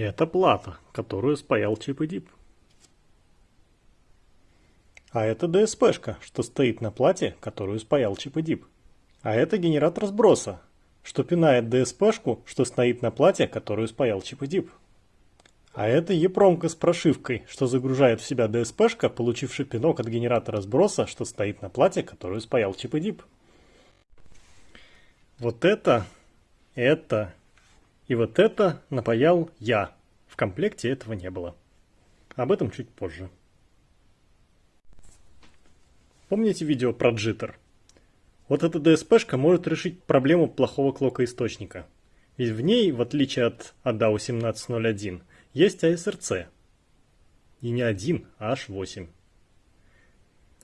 Это плата, которую спаял Чип и Дип. А это ДСПшка, что стоит на плате, которую спаял Чип и Дип. А это генератор сброса, что пинает ДСПшку, что стоит на плате, которую спаял Чип и Дип. А это епромка с прошивкой, что загружает в себя ДСПшка, получивший пинок от генератора сброса, что стоит на плате, которую спаял Чип и Дип. Вот это, это и вот это напаял я. В комплекте этого не было. Об этом чуть позже. Помните видео про джиттер? Вот эта DSP-шка может решить проблему плохого клока источника. Ведь в ней, в отличие от ADA 1801, есть ASRC. И не один, а аж 8.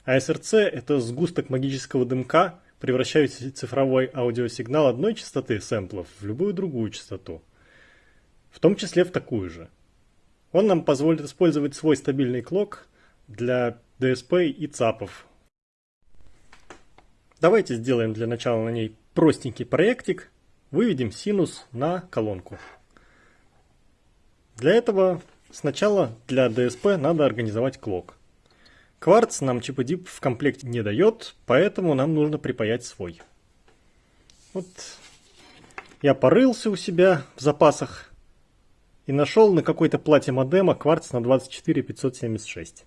ASRC – это сгусток магического дымка, превращающий цифровой аудиосигнал одной частоты сэмплов в любую другую частоту. В том числе в такую же. Он нам позволит использовать свой стабильный клок для DSP и ЦАПов Давайте сделаем для начала на ней простенький проектик. Выведем синус на колонку. Для этого сначала для DSP надо организовать клок. Кварц нам чиподип в комплекте не дает, поэтому нам нужно припаять свой. Вот я порылся у себя в запасах и нашел на какой-то плате модема кварц на 24576.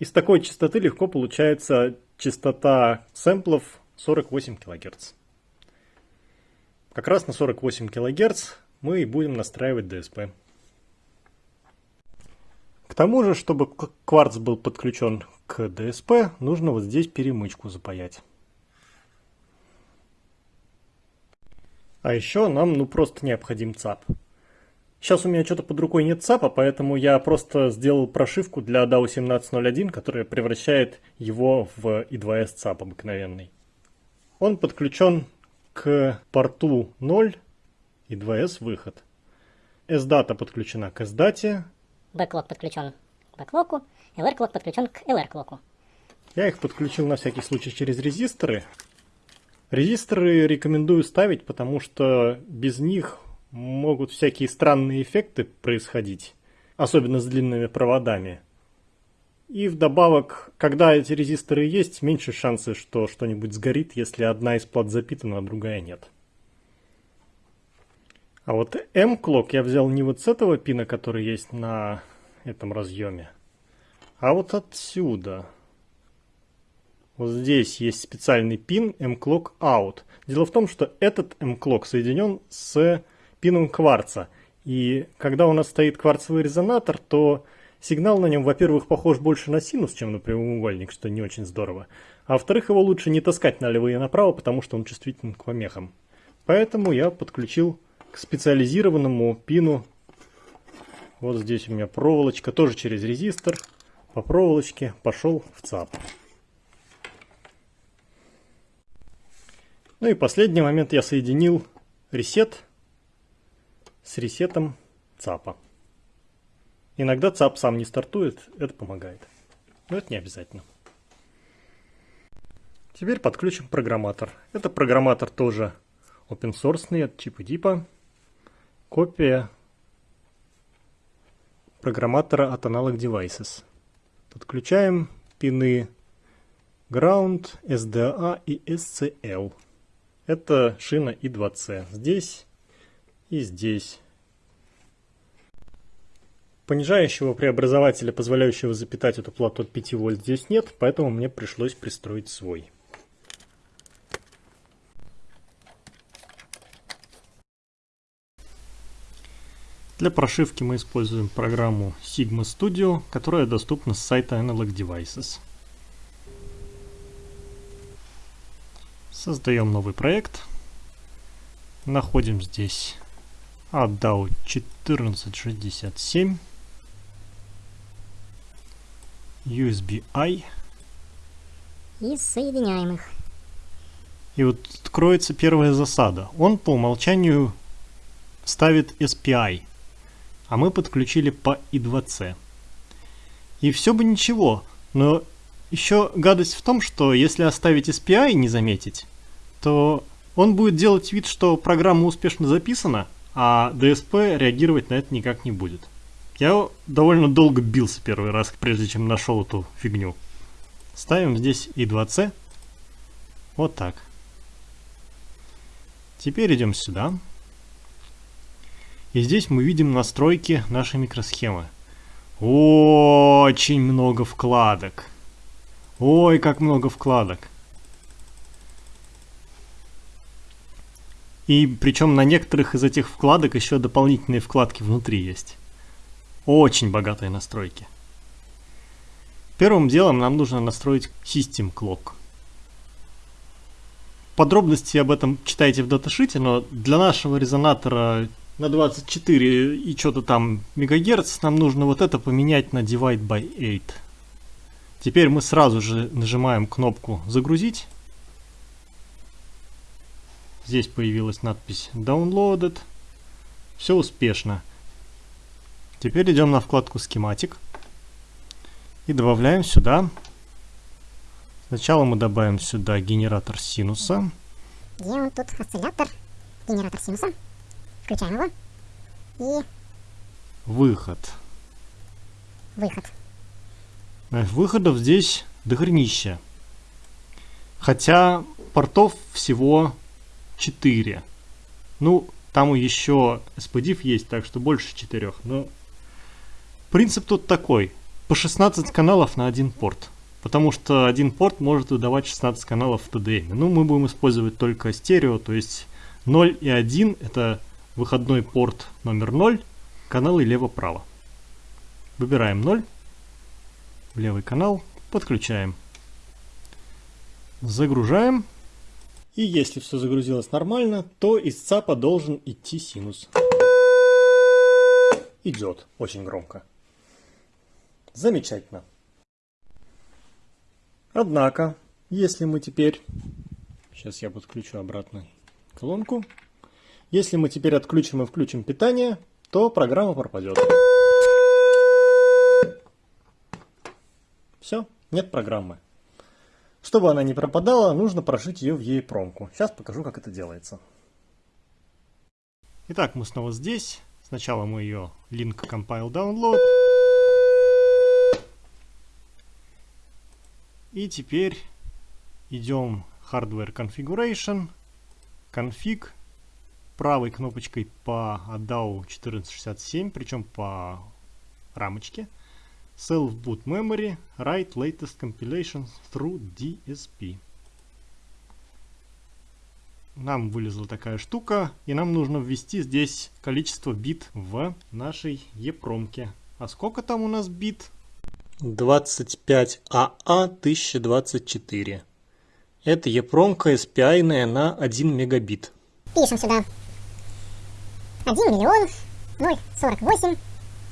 Из такой частоты легко получается частота сэмплов 48 кГц. Как раз на 48 кГц мы и будем настраивать DSP. К тому же, чтобы кварц был подключен к DSP, нужно вот здесь перемычку запаять. А еще нам ну просто необходим ЦАП. Сейчас у меня что-то под рукой нет ЦАПа, поэтому я просто сделал прошивку для DAO 1701, которая превращает его в I2S ЦАП обыкновенный. Он подключен к порту 0 и 2S выход. SDATA подключена к SDATA. Backlog подключен к бэклоку, LR-клок подключен к LR-клоку. Я их подключил на всякий случай через резисторы. Резисторы рекомендую ставить, потому что без них могут всякие странные эффекты происходить, особенно с длинными проводами. И вдобавок, когда эти резисторы есть, меньше шансы, что что-нибудь сгорит, если одна из плат запитана, а другая нет. А вот M-клок я взял не вот с этого пина, который есть на этом разъеме, а вот отсюда. Вот здесь есть специальный пин M-Clock Out. Дело в том, что этот M-Clock соединен с пином кварца. И когда у нас стоит кварцевый резонатор, то сигнал на нем, во-первых, похож больше на синус, чем на прямоугольник, что не очень здорово. А во-вторых, его лучше не таскать налево и направо, потому что он чувствителен к помехам. Поэтому я подключил к специализированному пину. Вот здесь у меня проволочка, тоже через резистор. По проволочке пошел в ЦАП. Ну и последний момент я соединил ресет с ресетом ЦАПа. Иногда ЦАП сам не стартует, это помогает. Но это не обязательно. Теперь подключим программатор. Это программатор тоже open source от чипа дипа. Копия программатора от Analog Devices. Подключаем пины Ground, SDA и SCL. Это шина I2C. Здесь и здесь. Понижающего преобразователя, позволяющего запитать эту плату от 5 вольт здесь нет, поэтому мне пришлось пристроить свой. Для прошивки мы используем программу Sigma Studio, которая доступна с сайта Analog Devices. Создаем новый проект. Находим здесь отдал 1467 USB-I и соединяем их. И вот откроется первая засада. Он по умолчанию ставит SPI, а мы подключили по I2C. И все бы ничего, но еще гадость в том, что если оставить SPI и не заметить, то он будет делать вид, что программа успешно записана, а DSP реагировать на это никак не будет. Я довольно долго бился первый раз, прежде чем нашел эту фигню. Ставим здесь И2C. Вот так. Теперь идем сюда. И здесь мы видим настройки нашей микросхемы. Очень много вкладок. Ой, как много вкладок. И причем на некоторых из этих вкладок еще дополнительные вкладки внутри есть. Очень богатые настройки. Первым делом нам нужно настроить System Clock. Подробности об этом читайте в даташите, но для нашего резонатора на 24 и что-то там мегагерц нам нужно вот это поменять на Divide by 8. Теперь мы сразу же нажимаем кнопку «Загрузить». Здесь появилась надпись Downloaded. Все успешно. Теперь идем на вкладку «Схематик» и добавляем сюда. Сначала мы добавим сюда генератор синуса. Где он тут? Осциллятор. Генератор синуса. Включаем его. И... Выход. Выход. Выходов здесь дохренища. Хотя портов всего 4. Ну, там еще SPDIF есть, так что больше 4. Но принцип тут такой. По 16 каналов на один порт. Потому что один порт может выдавать 16 каналов в TDM. Ну, мы будем использовать только стерео, то есть 0 и 1 это выходной порт номер 0, каналы лево-право. Выбираем 0, левый канал, подключаем. Загружаем. И если все загрузилось нормально, то из ЦАПа должен идти синус. Идет очень громко. Замечательно. Однако, если мы теперь... Сейчас я подключу обратно колонку. Если мы теперь отключим и включим питание, то программа пропадет. Все, нет программы. Чтобы она не пропадала, нужно прошить ее в EEPROM. Сейчас покажу, как это делается. Итак, мы снова здесь. Сначала мы ее link compile download. И теперь идем hardware configuration, config, правой кнопочкой по ADAO 1467, причем по рамочке. Self boot memory, write latest compilation through DSP. Нам вылезла такая штука, и нам нужно ввести здесь количество бит в нашей епромке. А сколько там у нас бит? 25AA1024. Это епромка SPI на 1 мегабит. Пишем сюда. 1 миллион 048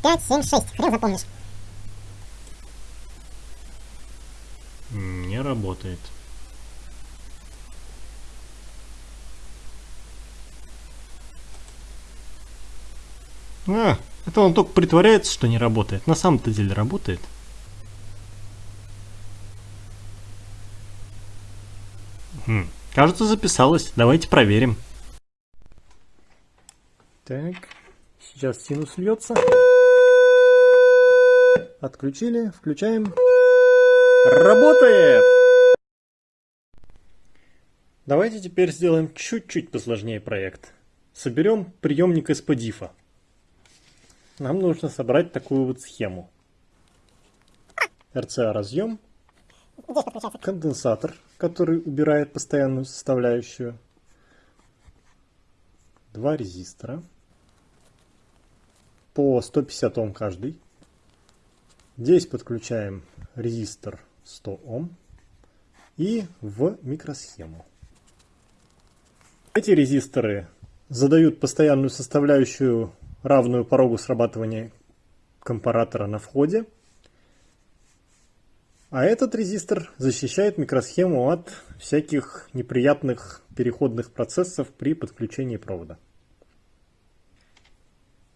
576. Хрен запомнишь. Не работает. А, это он только притворяется, что не работает. На самом-то деле работает. Хм, кажется, записалось. Давайте проверим. Так, сейчас синус льется. Отключили, включаем. Работает! Давайте теперь сделаем чуть-чуть посложнее проект. Соберем приемник SPDIF. Нам нужно собрать такую вот схему. RCA разъем, конденсатор, который убирает постоянную составляющую, два резистора по 150 Ом каждый. Здесь подключаем резистор 100 Ом и в микросхему. Эти резисторы задают постоянную составляющую, равную порогу срабатывания компаратора на входе. А этот резистор защищает микросхему от всяких неприятных переходных процессов при подключении провода.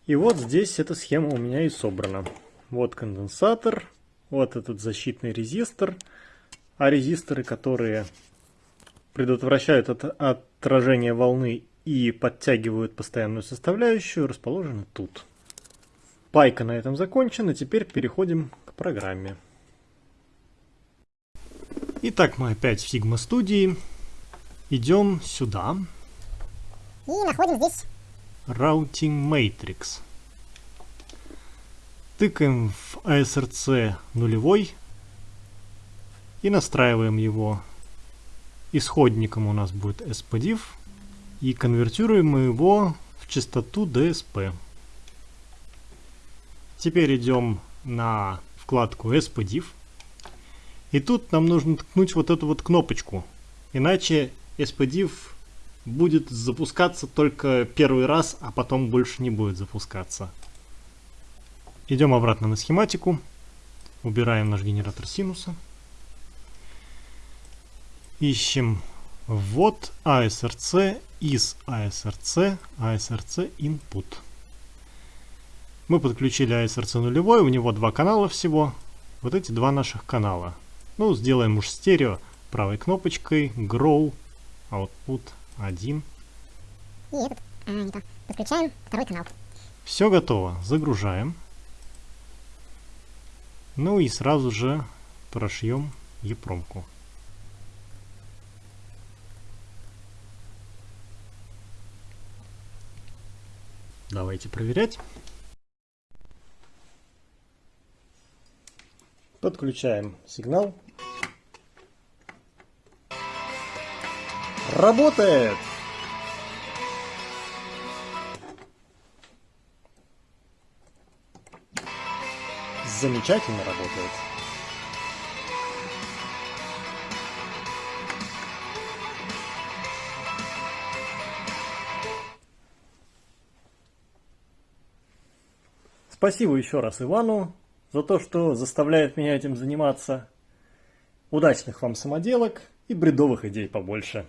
И вот здесь эта схема у меня и собрана. Вот конденсатор, вот этот защитный резистор. А резисторы, которые предотвращают от отражение волны и подтягивают постоянную составляющую, расположены тут. Пайка на этом закончена, теперь переходим к программе. Итак, мы опять в Sigma студии. Идем сюда. И находим здесь Routing Matrix. Тыкаем в ASRC нулевой и настраиваем его. Исходником у нас будет spdiff и конвертируем мы его в частоту DSP. Теперь идем на вкладку spdiff и тут нам нужно ткнуть вот эту вот кнопочку, иначе spdiff будет запускаться только первый раз, а потом больше не будет запускаться. Идем обратно на схематику, убираем наш генератор синуса. Ищем ввод ASRC из ASRC, ASRC input. Мы подключили ASRC нулевой, у него два канала всего. Вот эти два наших канала. Ну, сделаем уж стерео правой кнопочкой Grow Output 1. и этот, а, не то. Подключаем второй канал. Все готово. Загружаем. Ну и сразу же прошьем епромку. Давайте проверять. Подключаем сигнал. Работает! Замечательно работает. Спасибо еще раз Ивану за то, что заставляет меня этим заниматься. Удачных вам самоделок и бредовых идей побольше.